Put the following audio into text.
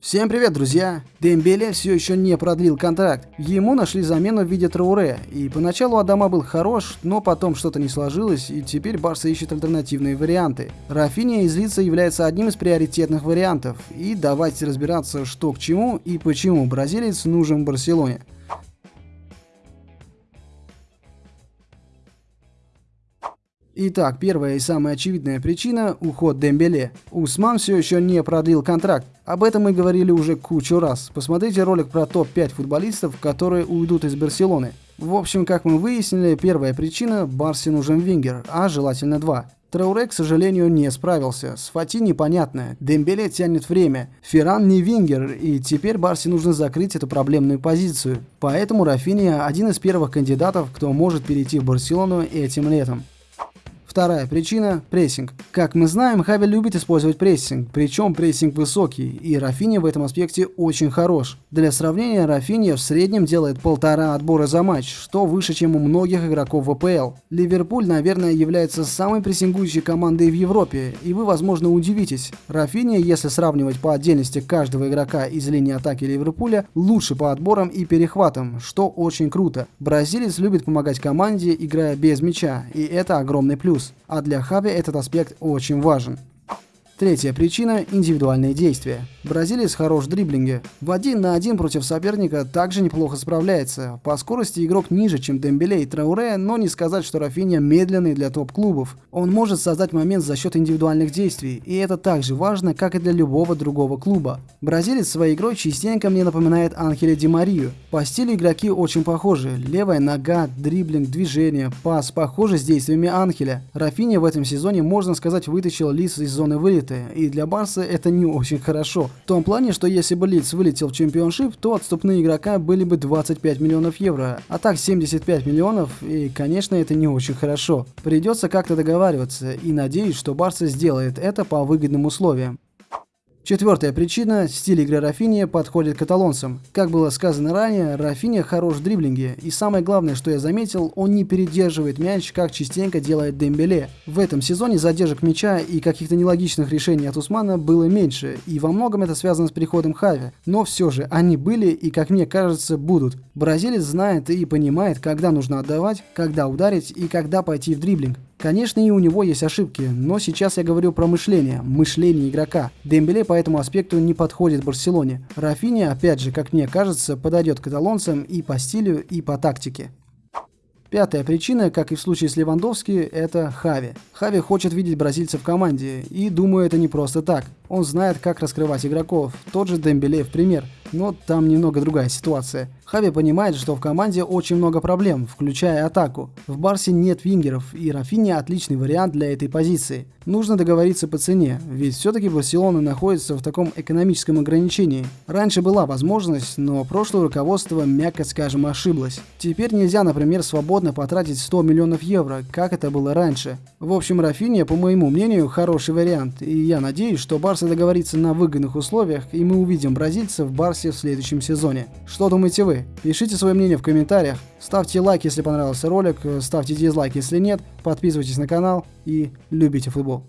Всем привет, друзья! Дембеле все еще не продлил контракт. Ему нашли замену в виде Трауре. И поначалу Адама был хорош, но потом что-то не сложилось, и теперь Барса ищет альтернативные варианты. Рафиния из лица является одним из приоритетных вариантов. И давайте разбираться, что к чему и почему бразилец нужен Барселоне. Итак, первая и самая очевидная причина – уход Дембеле. Усман все еще не продлил контракт. Об этом мы говорили уже кучу раз. Посмотрите ролик про топ-5 футболистов, которые уйдут из Барселоны. В общем, как мы выяснили, первая причина – Барсе нужен вингер, а желательно два. Траоре, к сожалению, не справился. С Фати непонятно. Дембеле тянет время. Ферран не вингер, и теперь Барсе нужно закрыть эту проблемную позицию. Поэтому Рафиния один из первых кандидатов, кто может перейти в Барселону этим летом. Вторая причина – прессинг. Как мы знаем, Хави любит использовать прессинг, причем прессинг высокий, и Рафиня в этом аспекте очень хорош. Для сравнения, Рафиня в среднем делает полтора отбора за матч, что выше, чем у многих игроков в АПЛ. Ливерпуль, наверное, является самой прессингующей командой в Европе, и вы, возможно, удивитесь. Рафиня, если сравнивать по отдельности каждого игрока из линии атаки Ливерпуля, лучше по отборам и перехватам, что очень круто. Бразилец любит помогать команде, играя без мяча, и это огромный плюс плюс, а для Хави этот аспект очень важен. Третья причина – индивидуальные действия. Бразилец хорош в дриблинге. В один на один против соперника также неплохо справляется. По скорости игрок ниже, чем Дембеле и Трауре, но не сказать, что Рафиня медленный для топ-клубов. Он может создать момент за счет индивидуальных действий, и это так же важно, как и для любого другого клуба. Бразилец своей игрой частенько мне напоминает Анхеля Ди Марию. По стилю игроки очень похожи. Левая нога, дриблинг, движение, пас похожи с действиями Анхеля. Рафиня в этом сезоне, можно сказать, вытащил Лис из зоны вылета и для Барса это не очень хорошо. В том плане, что если бы Лидс вылетел в чемпионшип, то отступные игрока были бы 25 миллионов евро, а так 75 миллионов, и, конечно, это не очень хорошо. Придется как-то договариваться, и надеюсь, что Барса сделает это по выгодным условиям. Четвертая причина – стиль игры Рафини подходит каталонцам. Как было сказано ранее, Рафини хорош в дриблинге, и самое главное, что я заметил, он не передерживает мяч, как частенько делает Дембеле. В этом сезоне задержек мяча и каких-то нелогичных решений от Усмана было меньше, и во многом это связано с приходом Хави. Но все же, они были и, как мне кажется, будут. Бразилец знает и понимает, когда нужно отдавать, когда ударить и когда пойти в дриблинг. Конечно, и у него есть ошибки, но сейчас я говорю про мышление, мышление игрока. Дембеле по этому аспекту не подходит Барселоне. Рафини, опять же, как мне кажется, подойдет каталонцам и по стилю, и по тактике. Пятая причина, как и в случае с Левандовски, это Хави. Хави хочет видеть бразильца в команде, и думаю, это не просто так. Он знает, как раскрывать игроков, тот же Дембеле в пример, но там немного другая ситуация. Хави понимает, что в команде очень много проблем, включая атаку. В Барсе нет вингеров, и Рафини отличный вариант для этой позиции. Нужно договориться по цене, ведь все-таки Барселона находится в таком экономическом ограничении. Раньше была возможность, но прошлое руководство, мягко скажем, ошиблось. Теперь нельзя, например, свободно потратить 100 миллионов евро, как это было раньше. В общем, Рафиния, по моему мнению, хороший вариант, и я надеюсь, что Барса договорится на выгодных условиях, и мы увидим бразильцев в Барсе в следующем сезоне. Что думаете вы? Пишите свое мнение в комментариях, ставьте лайк, если понравился ролик, ставьте дизлайк, если нет, подписывайтесь на канал и любите футбол.